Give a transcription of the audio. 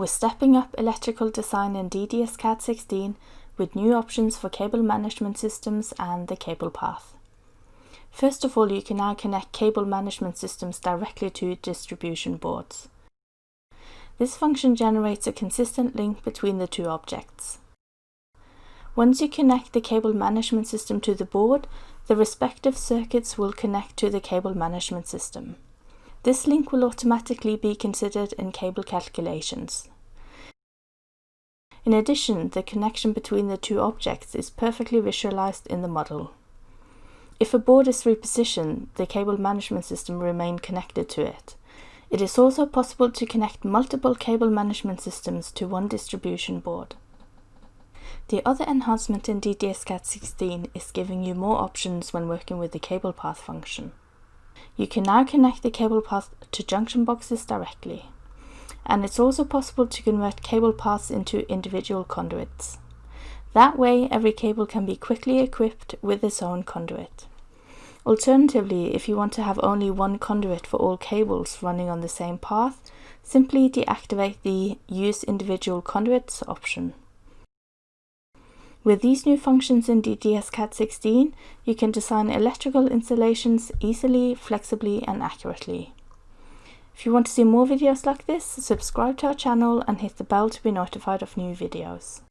We're stepping up electrical design in DDS CAD 16 with new options for cable management systems and the cable path. First of all, you can now connect cable management systems directly to distribution boards. This function generates a consistent link between the two objects. Once you connect the cable management system to the board, the respective circuits will connect to the cable management system. This link will automatically be considered in cable calculations. In addition, the connection between the two objects is perfectly visualized in the model. If a board is repositioned, the cable management system remain connected to it. It is also possible to connect multiple cable management systems to one distribution board. The other enhancement in DDS-CAD 16 is giving you more options when working with the cable path function. You can now connect the cable path to junction boxes directly. And it's also possible to convert cable paths into individual conduits. That way, every cable can be quickly equipped with its own conduit. Alternatively, if you want to have only one conduit for all cables running on the same path, simply deactivate the Use Individual Conduits option. With these new functions in DDS-CAD 16, you can design electrical installations easily, flexibly and accurately. If you want to see more videos like this, subscribe to our channel and hit the bell to be notified of new videos.